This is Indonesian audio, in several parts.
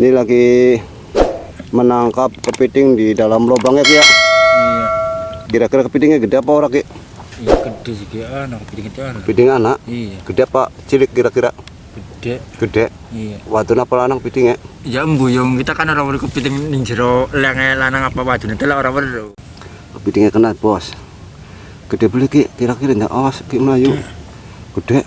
Ini lagi menangkap kepiting di dalam lubangnya ya. Iya. Kira-kira kepitingnya gede apa ora Ki? Iya gede sih anak piting itu anak. Kepiting anak. Iya. Gede apa cilik kira-kira? Gede. Gede. Iya. Wadon apa lanang pitingnya? Ya mbuyung kita kan orang orang kepiting ning jero lenge lanang apa wadon itu lah orang weru. Kepitingnya kena bos. Gede beli Ki, kira-kira enggak awas Ki Melayu. Gede.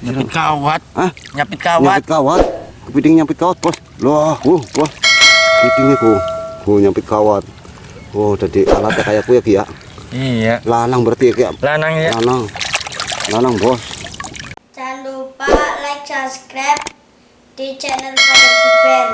Nyapit kawat. Hah? Nyapit kawat. Nyapit kawat. Kepiting nyapit kawat, Bos. Loh, uh, bos. Kepitingnya ku. Oh, nyapit kawat. Oh, jadi alatnya kayak ku ya, Ki ya. Iya. Lanang berarti ya, Ki. ya? Lanang ya. Lanang. Lanang, Bos. Jangan lupa like, subscribe di channel Father Giben.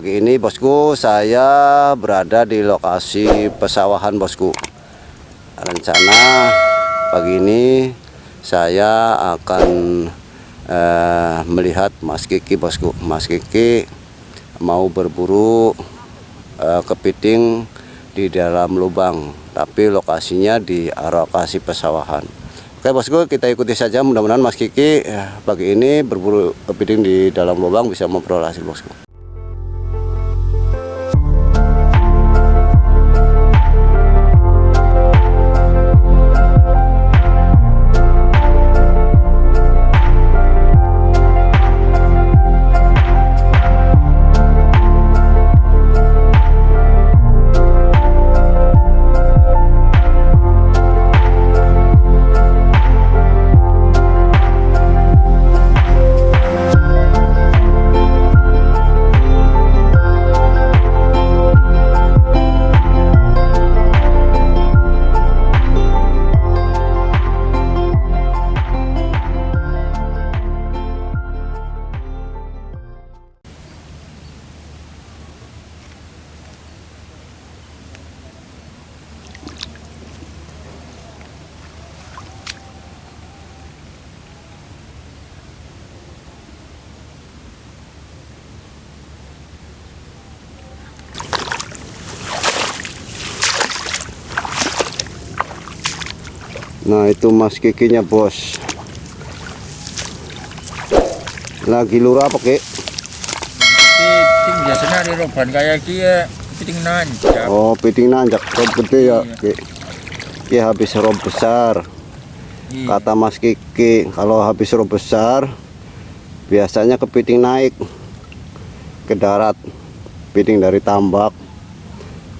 Pagi ini, Bosku, saya berada di lokasi pesawahan, Bosku. Rencana pagi ini saya akan eh, melihat Mas Kiki, Bosku. Mas Kiki mau berburu eh, kepiting di dalam lubang, tapi lokasinya di lokasi pesawahan. Oke bosku kita ikuti saja mudah-mudahan Mas Kiki eh, pagi ini berburu kepiting di dalam lubang bisa memperoleh hasil bosku. Nah itu mas kikinya bos. Lagi lurah apa kek? Piting biasanya di roban kayak dia piting nanjak. Oh piting nanjak. Rob gede ya Iya. kek. Ya habis rob besar. Iya. Kata mas kiki Kalau habis rob besar Biasanya kepiting naik. Ke darat. Piting dari tambak.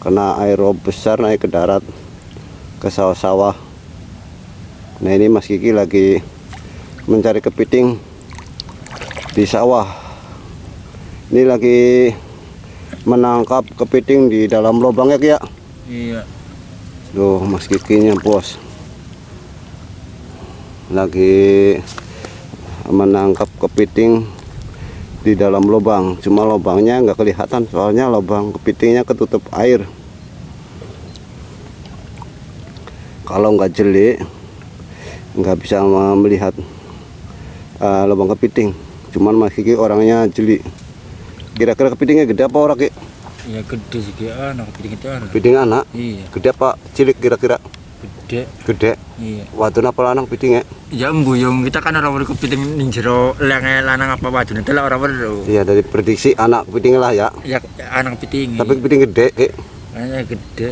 Kena air rob besar naik ke darat. Ke sawah-sawah Nah ini Mas Kiki lagi mencari kepiting di sawah. Ini lagi menangkap kepiting di dalam lubangnya ya. Iya. Tuh Mas Kikinya bos. Lagi menangkap kepiting di dalam lubang. Cuma lubangnya nggak kelihatan soalnya lubang kepitingnya ketutup air. Kalau nggak jeli nggak bisa melihat uh, lubang kepiting. Cuman Mas Kiki orangnya jeli. Kira-kira kepitingnya gede apa ora Ki? Iya gede sih kayak anak piting itu anak. Kepiting anak. Iya. Gede apa cilik kira-kira? Gede. Gede. Iya. Wadon apa lanang pitingnya? Ya mbuyung kita kan orang orang kepiting ning jero lenge lanang apa wadon itu lah orang weru. Iya dari prediksi anak kepiting lah ya. Ya anak piting. Tapi kepiting gede Ki. Kayaknya gede.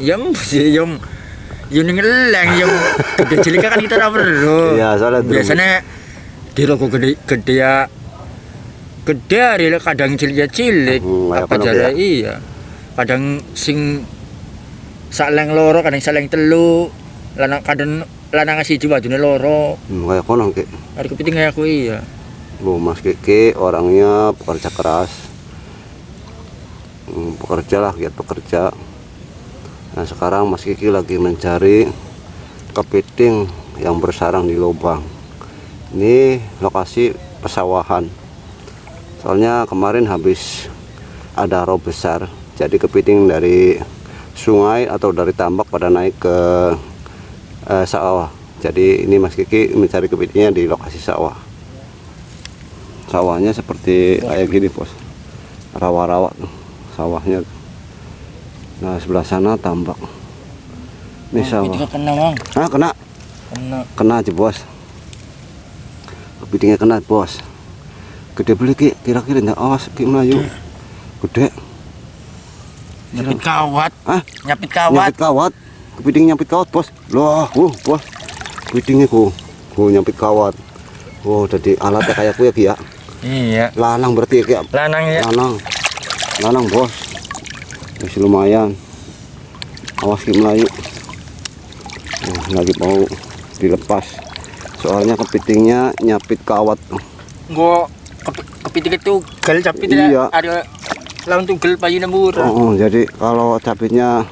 Yang sih yang ngeleng yang gede cilik kan kita ora weru. Iya, soalnya biasanya di rokok gede gede ya gede hari kadang cilik ya cilik Hmm, apa jare ya. iya kadang sing saleng loro kadang saleng telu lanang kadang lanang siji wadune loro Hmm, kayak kono ki. hari kepiting kayak aku iya Bu Mas Kiki orangnya pekerja keras. Hmm, pekerja lah, giat pekerja. Nah sekarang Mas Kiki lagi mencari kepiting yang bersarang di lubang. Ini lokasi pesawahan. Soalnya kemarin habis ada rob besar, jadi kepiting dari sungai atau dari tambak pada naik ke eh, sawah. Jadi ini Mas Kiki mencari kepitingnya di lokasi sawah sawahnya seperti kayak gini bos rawa-rawa sawahnya nah sebelah sana tambak. Ini sawah. kena bang ah kena. Kena. Kena aja bos. Kepitingnya kena bos. Gede beli ki. Kira-kira nggak awas ki melayu. Gede. Nyapit kawat. Ah nyapit kawat. Nyapit kawat. Kepiting nyapit kawat bos. Loh uh bos. Kepitingnya ku ku nyapit kawat. Oh, jadi alatnya kayak ku ya Ki ya. iya. Lanang berarti ya Ki ya. lanang ya. Lanang. Lanang bos masih lumayan. Awas ki melayu. Nah, lagi mau dilepas. Soalnya kepitingnya nyapit kawat. Gua kepi- kepiting itu gal capit Iya. ya ada lawan tunggal payuna murah oh, oh, jadi kalau capitnya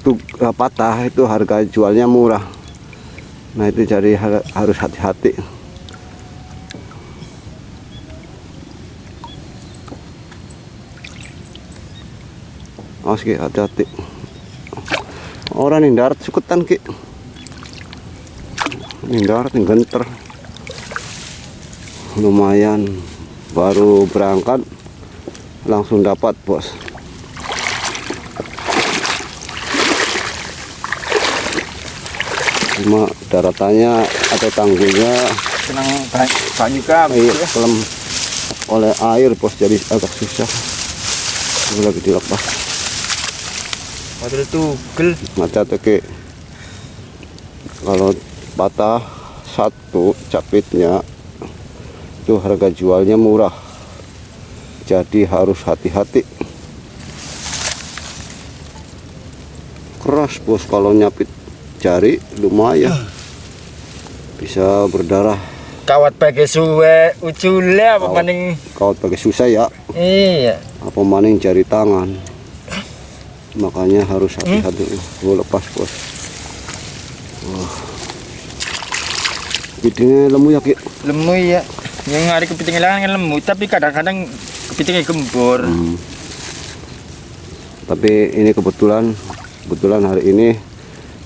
tuh eh, patah itu harga jualnya murah. Nah itu jadi har- harus hati-hati awas ki hati-hati. Orang nih darat sukutan ki. Ini darat yang genter. Lumayan. Baru berangkat langsung dapat bos. Cuma daratannya atau tanggulnya senang banyak iya, kelem oleh air bos jadi agak susah. Lagi dilepas padahal tugel macet ke kalau patah satu capitnya itu harga jualnya murah. Jadi harus hati-hati. Keras bos kalau nyapit jari lumayan. Bisa berdarah. Kawat pakai suwe ucule apa Kawat. maning? kau pakai susah ya. Iya. Apa maning jari tangan makanya harus hati-hati gue lepas bos Wah. Bidingnya lemu ya Ki lemu ya yang hari kepiting kan lemu tapi kadang-kadang kepitingnya gembor Hmm. Tapi ini kebetulan kebetulan hari ini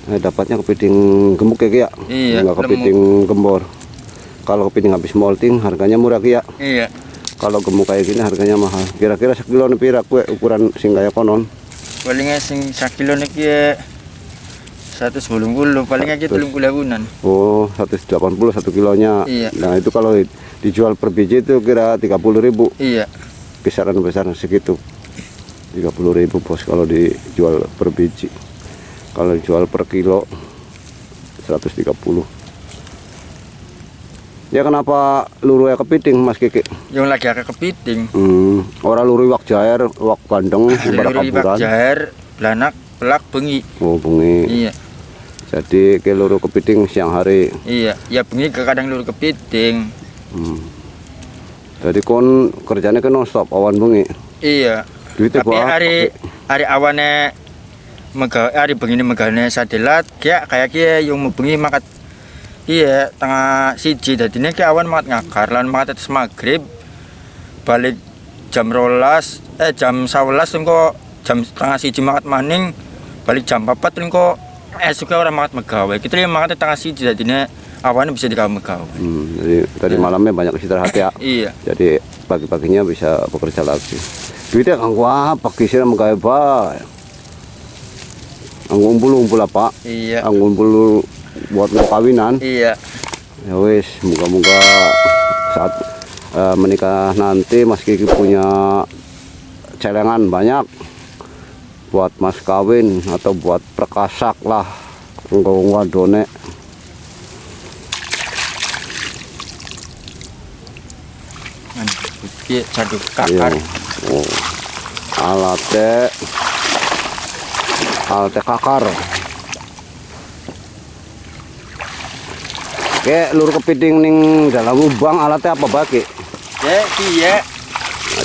eh, dapatnya kepiting gemuk ya Ki ya. Iya, Enggak kepiting gembor. Kalau kepiting habis molting harganya murah Ki ya. iya Kalau gemuk kayak gini harganya mahal. Kira-kira sekilo nih pira kue ukuran sing kaya konon. Palingnya sing sakilo nih ya satu sebelum bulu palingnya kita belum kulabunan Oh, 180 satu kilonya. Iya. Nah, itu kalau dijual per biji itu kira 30.000 iya. Kisaran besar segitu 30.000 bos kalau dijual per biji. Kalau dijual per kilo 130 ya kenapa luru ya kepiting mas Kiki yang lagi agak kepiting. Hmm, orang luru wak jair wak bandeng Luri kaburan jair belanak pelak bengi. Oh bengi. Iya. Jadi ke luru kepiting siang hari. Iya ya bengi ke kadang luru kepiting. Hmm. jadi kon kerjanya kan non stop awan bengi. Iya. Duitnya tapi berapa? hari hari awane mega hari begini megane satelit kayak kayak kia yang mau bengi makat iya tengah siji. Jadi ini awan makat ngakar lan makat atas maghrib balik jam rolas eh jam sawelas engko jam tengah siji makat maning balik jam papat engko eh suka orang makat megawe. Kita yang makat tengah siji jadi ini awan bisa dikawe megawe. Hmm, jadi tadi malamnya banyak istirahat ya. Iya. Jadi pagi-paginya bisa bekerja lagi. Duitnya kanggo apa kisir menggawe bae. Anggo umpul-umpul apa? Iya. Anggo umpul buat kawinan. Iya. Ya wis moga-moga saat eh, menikah nanti Mas Kiki punya celengan banyak buat mas kawin atau buat perkasak lah enggak wadone Iya, caduk Iya. kakar. Oh. Alate alat kakar. Kayak lur kepiting ning dalam lubang alatnya apa bagi? Ya, iya.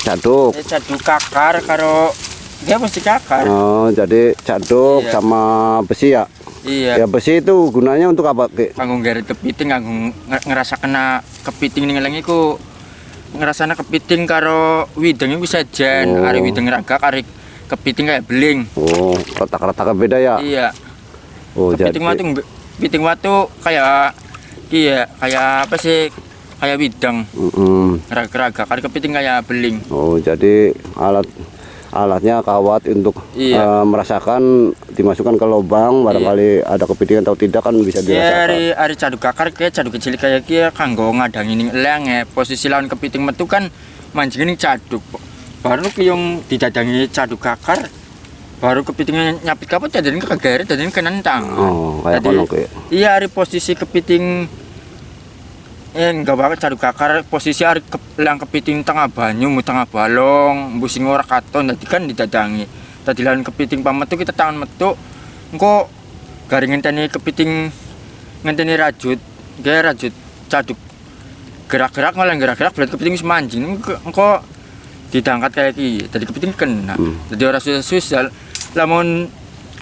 Caduk. Ya cadu kakar karo dia mesti kakar. Oh, jadi caduk Iya. sama besi ya? Iya. Ya besi itu gunanya untuk apa, Ki? Kanggo nggaret kepiting kanggo nge- ngerasa kena kepiting ning ngeleng iku ngerasana kepiting karo wideng iku sejen, Oh. ari wideng ragak ari kepiting kayak beling. Oh, retak-retaknya beda ya? Iya. Oh, jadi Kepiting watu kepiting watu kayak iya, kayak apa sih? Kayak wideng, Mm-mm. ragak-ragak. Ari kepiting kayak beling. Oh, jadi alat alatnya kawat untuk Iya. eh, merasakan dimasukkan ke lubang barangkali ada kepiting atau tidak kan bisa Ya, dirasakan. ari ari cadu kakar kayak cadu kecil kayak kia kanggo ngadangi ning eleng ya. Posisi lawan kepiting metu kan mancing ning caduk. Baru ki yang didadangi cadu kakar baru kepitingnya nyapit kapot jadi kegeret jadi kenentang. Oh, kayak Jadi. Iya, hari posisi kepiting eh enggak banget cadu kakar. Posisi hari ke, lang kepiting tengah banyu tengah balong mbusing ora katon dadi kan didadangi. Dadi lan kepiting pametu kita tangan metu engko garing ngenteni kepiting ngenteni rajut gaya rajut caduk. Gerak-gerak malah gerak-gerak berarti kepiting wis mancing engko ditangkat kayak iki dadi kepiting kena. Hmm. dadi ora susah. Lamun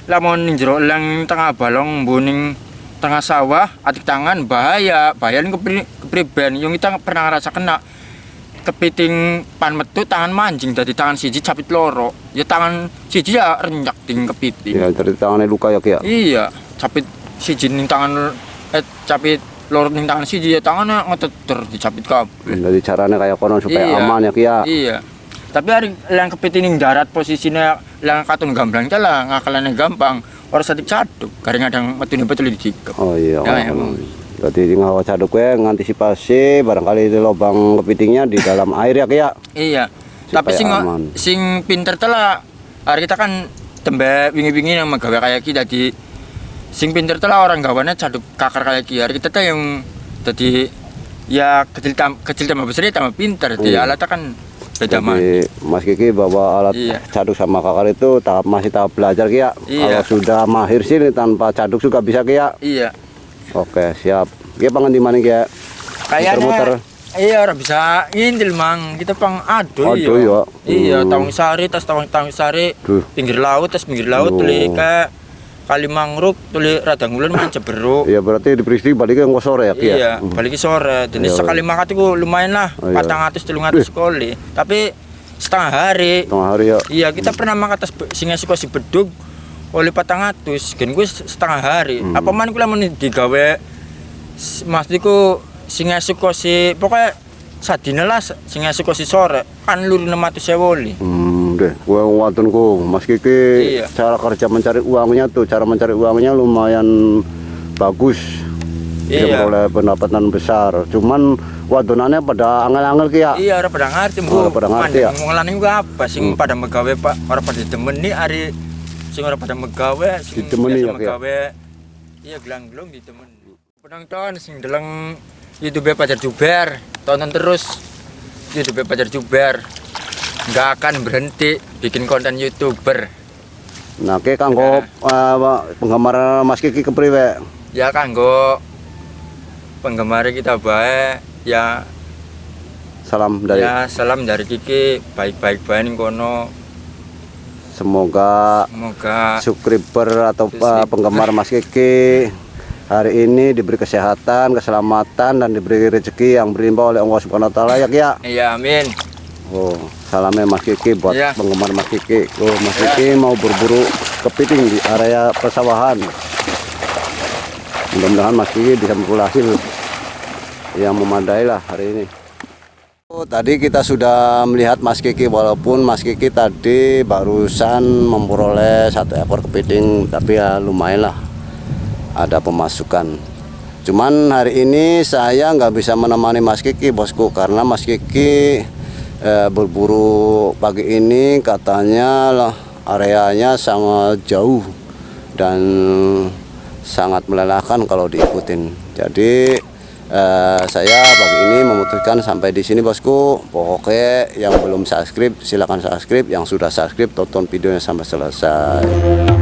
lamun ning jero elang tengah balong mbuning tengah sawah atik tangan bahaya. Bahaya ning kepriben yang kita pernah ngerasa kena kepiting pan metu tangan mancing dari tangan siji capit loro ya tangan siji ya renyak ting kepiting Ya, dari tangannya luka ya Ki ya. iya capit siji ning tangan eh capit loro ning tangan siji ya tangannya ngeteter dicapit kabeh Jadi caranya kayak kono supaya Iya. aman ya Ki ya. Iya. Tapi hari yang kepiting ning darat posisinya yang katun gamblang lah ngakalannya gampang. Orang sadik caduk, garing adang metune betul dicikep. Oh iya. Ya, emang. Berarti ngawa caduk we ngantisipasi barangkali di lubang kepitingnya di dalam air ya Ki ya. Iya. Tapi sing aman. sing pinter telah hari kita kan tembe wingi-wingi yang magawe kayak kita di sing pinter telah orang gawane caduk kakar kayak ki hari kita tuh yang jadi ya kecil tam, kecil tambah besar ya tambah pinter di Iya. alatnya kan beda Jadi Mas Kiki bawa alat Iya. caduk sama kakar itu tahap masih tahap belajar Ki ya. Iya. Kalau sudah mahir sih tanpa caduk juga bisa Ki ya. iya Oke, siap. Ki pangan di mana ya? Kayaknya iya orang bisa ngindil mang kita pang ado Ado ya. Iya, Hmm. tawang sari tas tawang tawang sari Duh. pinggir laut tas pinggir laut tuli ke kali mangruk tuli radang ulen main ceberuk. Iya berarti di peristiwa balik ke sore ya ya. Iya, balik sore. Jadi Iya, sekali makan itu lumayan lah, iya. patang atus telung atus sekali. Tapi setengah hari. Tengah hari ya. Iya, kita pernah makan tas be- singa suka si bedug oleh patang atus. Gen gue setengah hari. Hmm. Apa man kula mau digawe maksudku singa suka si pokoknya sadina lah singa suka si sore kan lur 600 sewoli. Hmm, deh, gua watunku, Mas Kiki, Iya. cara kerja mencari uangnya tuh, cara mencari uangnya lumayan bagus. Dia Iya. memperoleh pendapatan besar. Cuman wadonannya pada angel-angel Ki ya. Iya, orang pada ngerti, Bu. Orang pada ngerti, ya? Ngolani juga apa? Sing Hmm. pada megawe, Pak. Orang pada demeni hari sing orang pada megawe, sing Ditemeni ya, megawe. Iya, gelang-gelung ditemeni. Penonton sing deleng YouTube Pacar Juber, tonton terus YouTube Pacar Juber. Nggak akan berhenti bikin konten YouTuber. Nah, Ki kanggo eh, penggemar Mas Kiki kepriwe? Ya kanggo penggemar kita baik ya Salam dari ya salam dari Kiki baik-baik baik ning kono semoga semoga subscriber atau Subscriber. uh, penggemar Mas Kiki hari ini diberi kesehatan, keselamatan dan diberi rezeki yang berlimpah oleh Allah Subhanahu wa taala ya ya. iya amin Oh, salamnya Mas Kiki buat Iya. penggemar Mas Kiki. Oh, Mas Iya. Kiki mau berburu kepiting di area persawahan. Mudah-mudahan Mas Kiki bisa memperoleh hasil yang memadai lah hari ini. Oh, tadi kita sudah melihat Mas Kiki walaupun Mas Kiki tadi barusan memperoleh satu ekor kepiting tapi ya lumayan lah ada pemasukan. Cuman hari ini saya nggak bisa menemani Mas Kiki bosku karena Mas Kiki eh, berburu pagi ini katanya lah areanya sangat jauh dan sangat melelahkan kalau diikutin. Jadi eh, saya pagi ini memutuskan sampai di sini bosku. Pokoknya yang belum subscribe silakan subscribe, yang sudah subscribe tonton videonya sampai selesai.